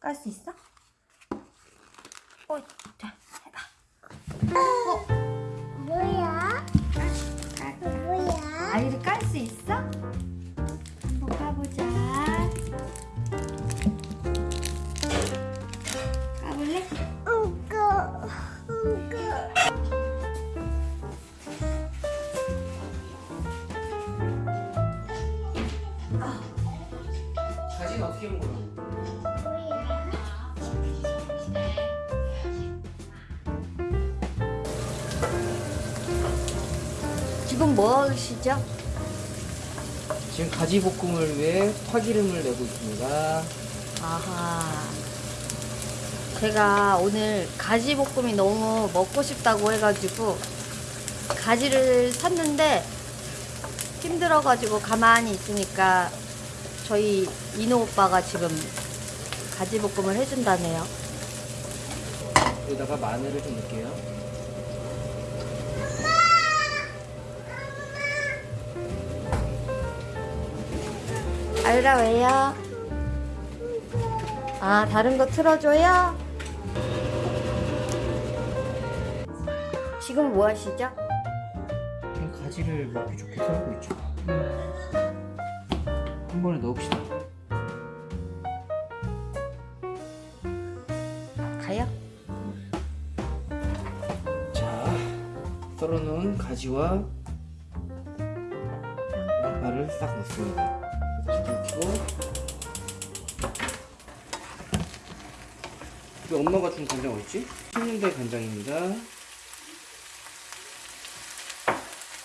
깔 수 있어? 어, 자, 해봐. 어, 뭐야? 깔. 뭐야? 아이를 깔 수 있어? 한번 까보자. 까볼래? 응거 응거 가지는 어떻게 온 거야? 지금 뭐 하시죠? 지금 가지 볶음을 위해 파기름을 내고 있습니다. 아하. 제가 오늘 가지 볶음이 너무 먹고 싶다고 해가지고 가지를 샀는데 힘들어가지고 가만히 있으니까 저희 이노 오빠가 지금 가지 볶음을 해준다네요. 여기다가 마늘을 좀 넣을게요. 아유라 왜요? 아 다른 거 틀어줘요? 지금 뭐 하시죠? 가지를 먹기 좋게 썰고 있죠. 한 번에 넣읍시다. 가요? 자, 썰어놓은 가지와 양파를 싹 넣습니다. 불 켜고 이거 엄마가 준 간장 어딨지? 청년대 간장입니다.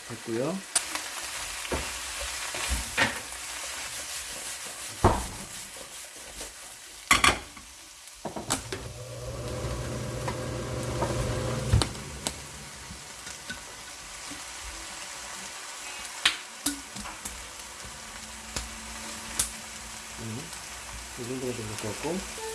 됐고요. 음, 이 정도가 좀될것 같고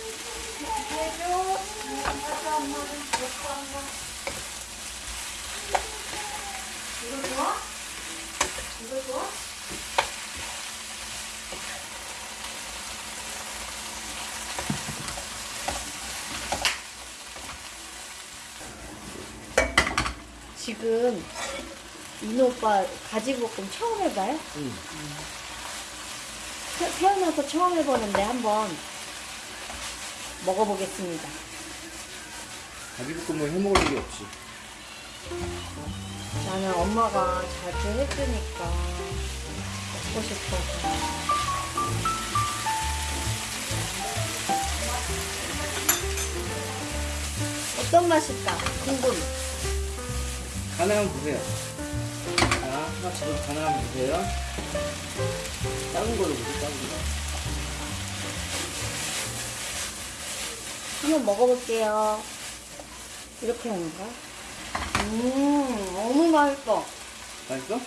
지금 이노 오빠 가지볶음 처음 해봐요? 음. 태- 태어나서 처음 해보는데 한번 먹어보겠습니다. 가지볶음을 해먹을 일이 없지. 나는 엄마가 자주 해주니까 먹고 싶어서. 어떤 맛일까? 궁금. 한번 보세요. 자, 하나 지금 간을 한번 보세요. 작은 걸로 보세요, 작은 거. 한번 먹어볼게요. 이렇게 하는 거야? 음, 너무 맛있어. 맛있어?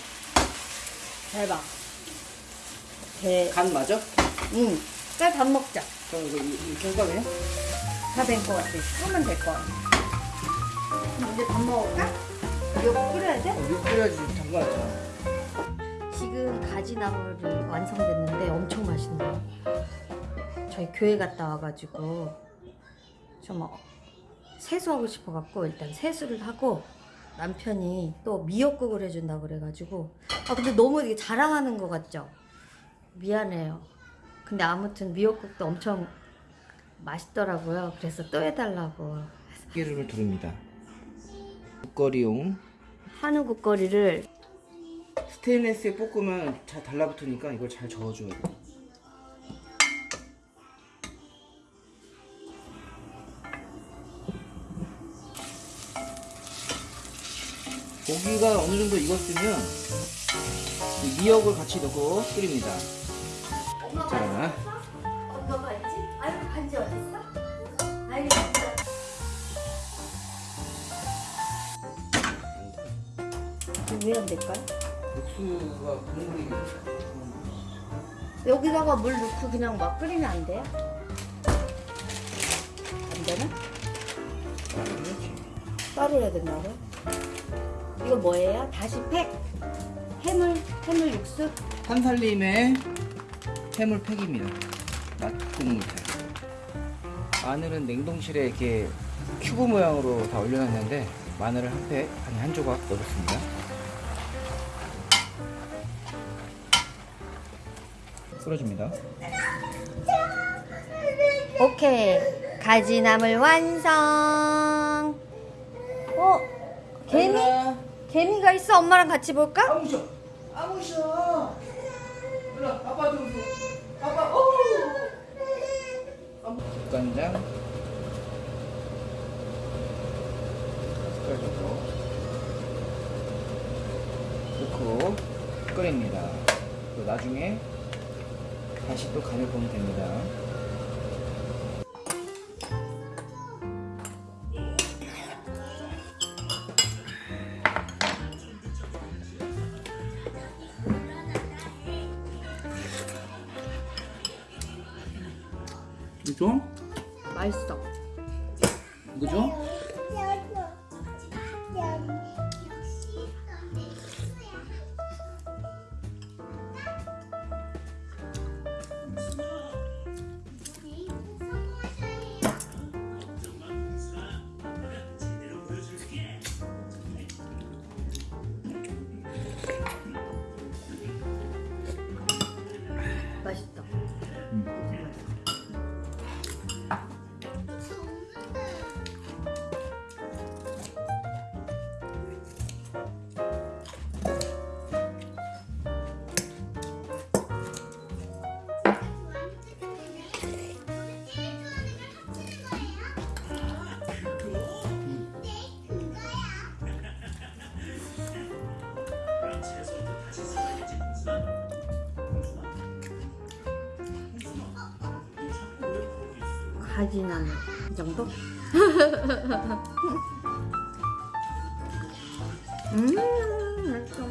대박. 대, 간 맞아? 음, 빨리 밥 먹자. 그럼 이거 이- 이렇게 할까 그냥? 다된것 같아. 하면 될것 같아. 그럼 이제 밥 먹을까? 이거 끓여야 돼? 어, 이거 끓여야지 잠깐만. 지 금 가지나물이 완성됐는데 엄청 맛있네요. 저희 교회 갔다 와가지고 좀 어, 세수하고 싶어갖고 일단 세수를 하고 남편이 또 미역국을 해준다 그래가지고 아 근데 너무 이게 자랑하는 것 같죠? 미안해요. 근데 아무튼 미역국도 엄청 맛있더라고요. 그래서 또 해달라고 기름을 두릅니다. 국거리용 한우 국거리를 스테인레스에 볶으면 잘 달라붙으니까 이걸 잘 저어줘야 돼. 고기가 어느 정도 익었으면 이 미역을 같이 넣고 끓입니다. 자, 엄마가 있지? 아이고 반지 어딨어? 아이고 왜안 될까요? 육수가 국물이 여기다가 물 넣고 그냥 막 끓이면 안 돼요? 안 되나? 따로 해야 된다고요? 이거 뭐예요? 다시 팩? 해물? 해물 육수? 한살림의 해물 팩입니다. 맛국물 팩. 마늘은 냉동실에 이렇게 큐브 모양으로 다 올려놨는데 마늘을 한 팩, 아니 한 조각 넣어줬습니다. 썰어줍니다. 오케이. 가지나물 완성. 어? 개미? 개미가 있어? 엄마랑 같이 볼까? 아무셔, 아무셔. 일로 와, 아빠 좀 줘. 아빠, 오. 국간장. 숟가락으로 넣고 끓입니다. 또 나중에 다시 또 간을 보면 됩니다. 가지나물 이 정도? 음, 맛있어.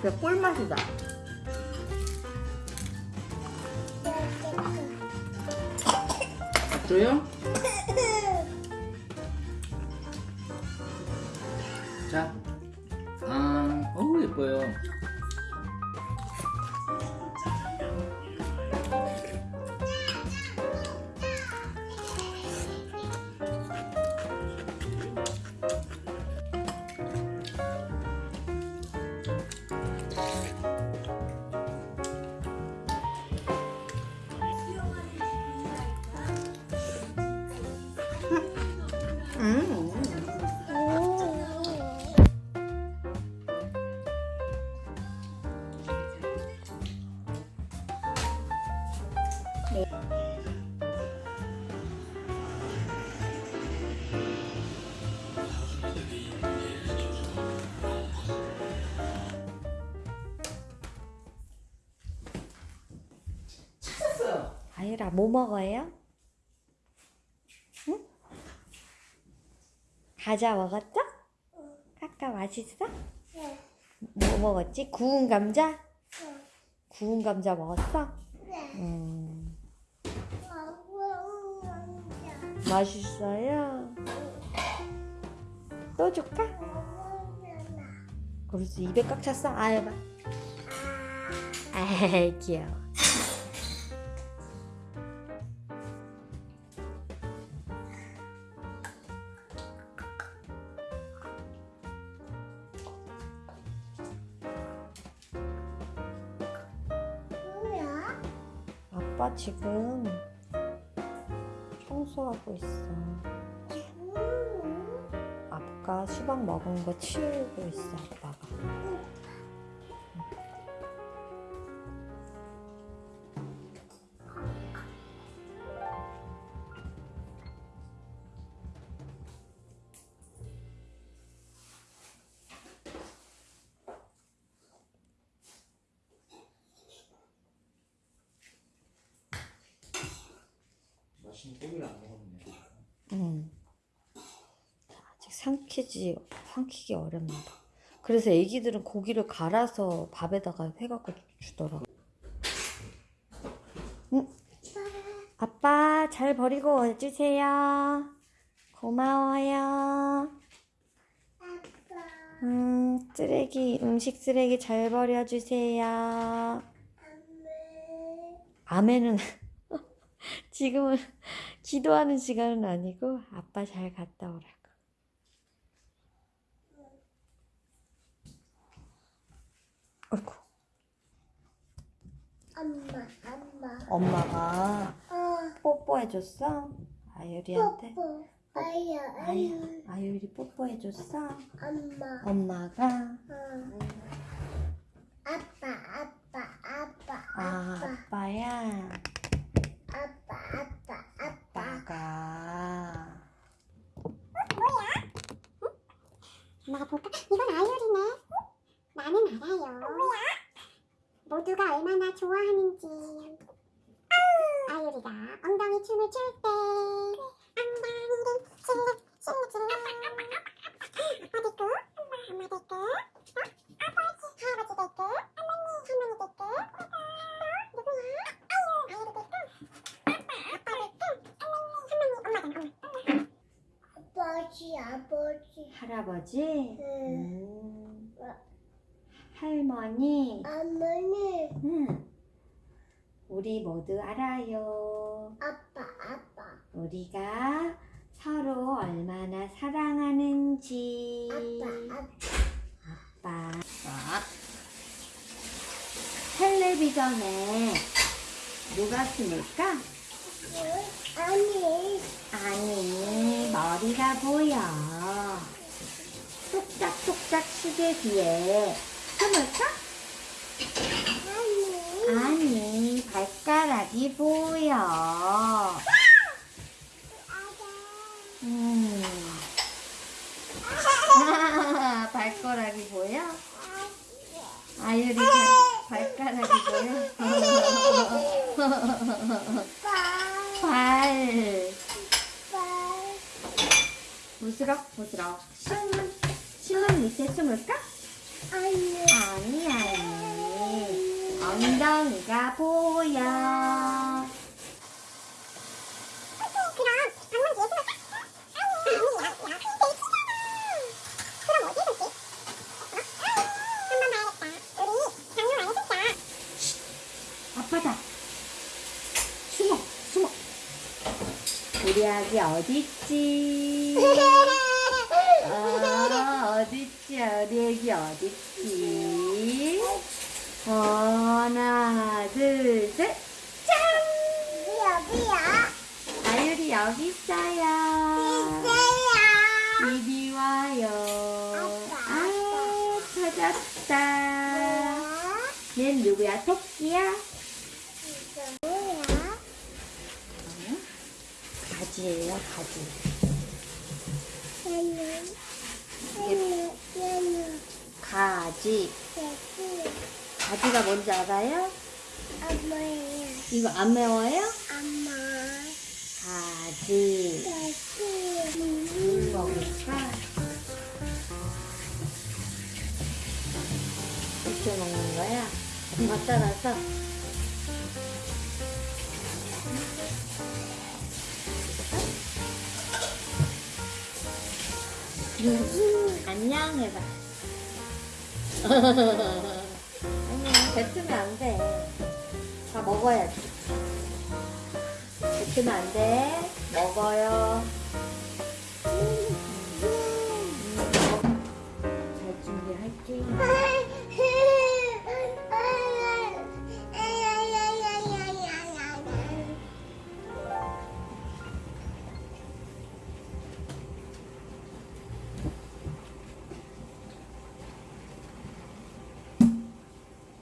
그래 꿀맛이다. 맞죠요? 자, 아, 어우 예뻐요. 찾았어요. 아유라 뭐 먹어요? 응? 과자 먹었어? 까까 맛있어? 뭐 먹었지? 구운 감자? 구운 감자 먹었어? 음, 맛있어요? 또 줄까? 그래서 입에 꽉 찼어? 아유 봐. 아이 귀여워 아빠 지금 청소하고 있어. 아까 수박 먹은 거 치우고 있어, 아빠 고기를 안 먹었네. 응. 아직 삼키지, 삼키기 어렵나 봐. 그래서 애기들은 고기를 갈아서 밥에다가 해갖고 주더라고. 응? 아빠 잘 버리고 와주세요. 고마워요. 음, 쓰레기, 음식 쓰레기 잘 버려주세요. 아메는 지금은 기도하는 시간은 아니고 아빠 잘 갔다 오라고. 어이구. 엄마, 엄마. 엄마가 어, 뽀뽀해줬어? 아유리한테? 뽀뽀. 아야. 아유, 아유리 뽀뽀해줬어? 엄마. 엄마가? 어. 아빠, 아빠, 아빠, 아, 아빠, 아빠야. 아빠, 아빠, 아빠. 아빠가. 엄마가 볼까? 이건 아이돌이네. 나는 알아요. 모두가 얼마나 좋아하는지. 아유리가 엉덩이 춤을 출 때. 엉덩이를 찔러 찔러 찔러. 아빠 될까? 엄마 될까? 할아버지 될까? 할머니 될까? 누구야? 아버지, 아버지. 할아버지? 응. 음. 할머니? 어머니, 응. 우리 모두 알아요. 아빠, 아빠. 우리가 서로 얼마나 사랑하는지. 아빠, 아빠. 아빠. 자, 텔레비전에 누가 숨을까? 아니, 보여. 똑딱똑딱 시계 뒤에 숨을까? 아니. 발가락이 보여. 음. 발가락이 보여? 아유리 발, 발가락이 보여? 발. 부스럭 부스럭. 신문 신문 밑에 숨을까? 아니. 아니 아니. 엉덩이가 보여. 어? 아빠다. 숨어 숨어. 우리 아기 어딨지? 어, 어딨지? 우리 애기 어딨지? 하나, 둘, 셋, 짠! 뭐야, 뭐야? 아유리 여기 있어요. 있어요. 이리 와요. 아, 찾았다. 얜 누구야? 토끼야? 뭐야? 가지예요, 가지. 가지. 가지가 뭔지 알아요? 엄마예요. 이거 안 매워요? 엄마. 가지. 물 먹을까? 먹는 거야? 엄마 따라서. 안녕 해봐. 아니야, 뱉으면 안 돼. 다 먹어야지. 뱉으면 안 돼. 먹어요. 음, 잘 준비할게.